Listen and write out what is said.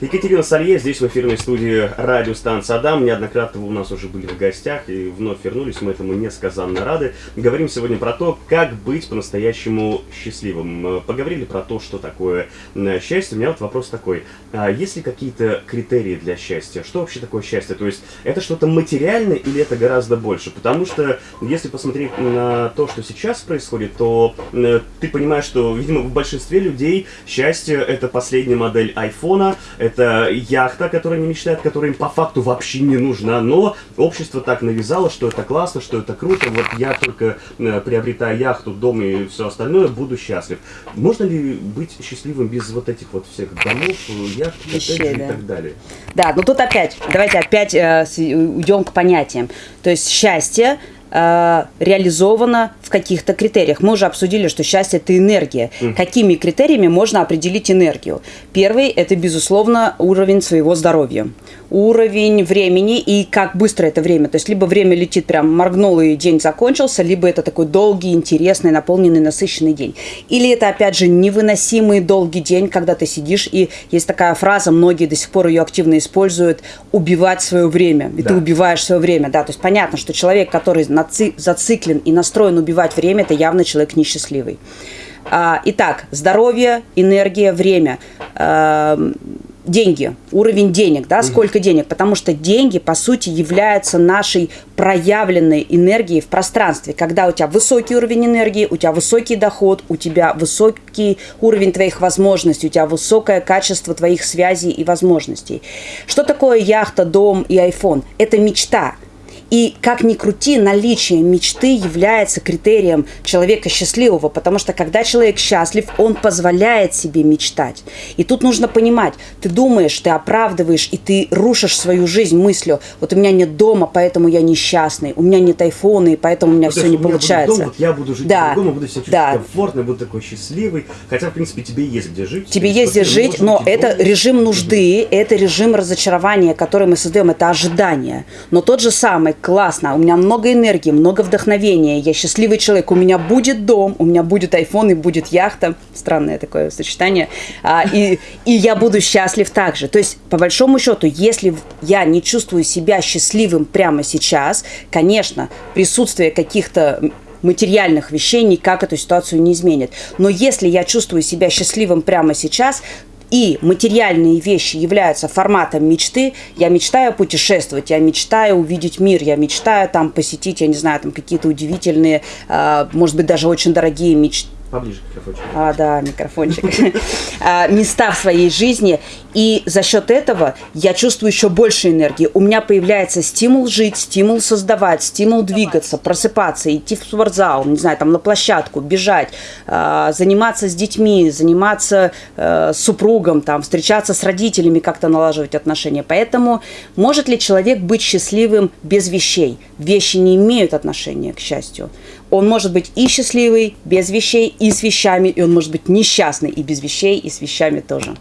Екатерина Салье здесь в эфирной студии радиостанции Адам. Неоднократно вы у нас уже были в гостях и вновь вернулись. Мы этому несказанно рады. Говорим сегодня про то, как быть по-настоящему счастливым. Поговорили про то, что такое э, счастье. У меня вот вопрос такой. А есть ли какие-то критерии для счастья? Что вообще такое счастье? То есть это что-то материальное или это гораздо больше? Потому что если посмотреть на то, что сейчас происходит, то э, ты понимаешь, что, видимо, в большинстве людей счастье это последняя модель айфона, это яхта, которая не мечтает, которая им по факту вообще не нужна, но общество так навязало, что это классно, что это круто, вот я только э, приобретая яхту, дом и все остальное, буду счастлив. Можно ли быть счастливым без вот этих вот всех домов, яхт коттеджей да. и так далее? Да, но тут опять, давайте опять э, уйдем к понятиям. То есть счастье э, реализовано в каких-то критериях. Мы уже обсудили, что счастье – это энергия. Какими критериями можно определить энергию? Первый – это, безусловно, уровень своего здоровья. Уровень времени и как быстро это время. То есть либо время летит прям моргнул и день закончился, либо это такой долгий, интересный, наполненный, насыщенный день. Или это, опять же, невыносимый долгий день, когда ты сидишь, и есть такая фраза, многие до сих пор ее активно используют, убивать свое время. И ты Да. убиваешь свое время, да. То есть понятно, что человек, который наци- зациклен и настроен убивать время, это явно человек несчастливый. А, итак, здоровье, энергия, время. Эм, деньги, уровень денег, да, сколько денег, потому что деньги, по сути, являются нашей проявленной энергией в пространстве. Когда у тебя высокий уровень энергии, у тебя высокий доход, у тебя высокий уровень твоих возможностей, у тебя высокое качество твоих связей и возможностей. Что такое яхта, дом и iPhone? Это мечта. И как ни крути, наличие мечты является критерием человека счастливого, потому что когда человек счастлив, он позволяет себе мечтать. И тут нужно понимать, ты думаешь, ты оправдываешь, и ты рушишь свою жизнь мыслью, вот у меня нет дома, поэтому я несчастный, у меня нет айфона, и поэтому у меня Ну, все не получается. дом, вот я буду жить Да, по-другому, буду себя чувствовать да. комфортно, буду такой счастливый. Хотя, в принципе, тебе есть где жить. Тебе есть где жить, но это дома. режим нужды, это режим разочарования, который мы создаем, это ожидание. Но тот же самый, классно, у меня много энергии, много вдохновения, я счастливый человек, у меня будет дом, у меня будет iPhone и будет яхта, странное такое сочетание, А, и, и я буду счастлив также. То есть, по большому счету, если я не чувствую себя счастливым прямо сейчас, конечно, присутствие каких-то материальных вещей никак эту ситуацию не изменит. Но если я чувствую себя счастливым прямо сейчас, и материальные вещи являются форматом мечты, я мечтаю путешествовать, я мечтаю увидеть мир, я мечтаю там посетить, я не знаю, там какие-то удивительные, а, может быть, даже очень дорогие мечты, Поближе к микрофончику. а, да, микрофончик. А, места в своей жизни. И за счет этого я чувствую еще больше энергии. У меня появляется стимул жить, стимул создавать, стимул двигаться, просыпаться, идти в спортзал, не знаю, там на площадку, бежать, а, заниматься с детьми, заниматься э, с супругом, там, встречаться с родителями, как-то налаживать отношения. Поэтому может ли человек быть счастливым без вещей? Вещи не имеют отношения к счастью. Он может быть и счастливый без вещей, и с вещами, и он может быть несчастный и без вещей, и с вещами тоже.